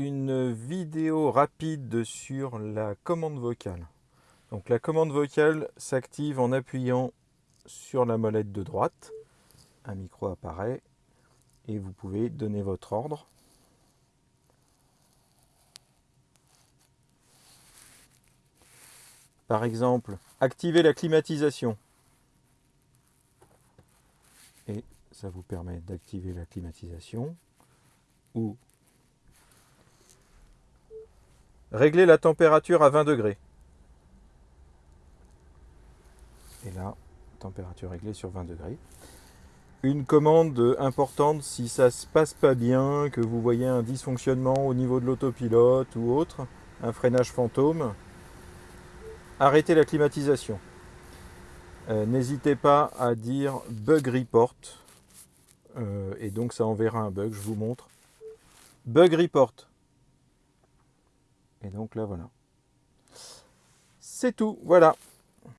une vidéo rapide sur la commande vocale. Donc la commande vocale s'active en appuyant sur la molette de droite. Un micro apparaît et vous pouvez donner votre ordre. Par exemple, activer la climatisation. Et ça vous permet d'activer la climatisation ou régler la température à 20 degrés. Et là, température réglée sur 20 degrés. Une commande importante si ça se passe pas bien, que vous voyez un dysfonctionnement au niveau de l'autopilote ou autre, un freinage fantôme, arrêtez la climatisation. Euh, n'hésitez pas à dire bug report euh, et donc ça enverra un bug, je vous montre. Bug report. Et donc là voilà. C'est tout, voilà.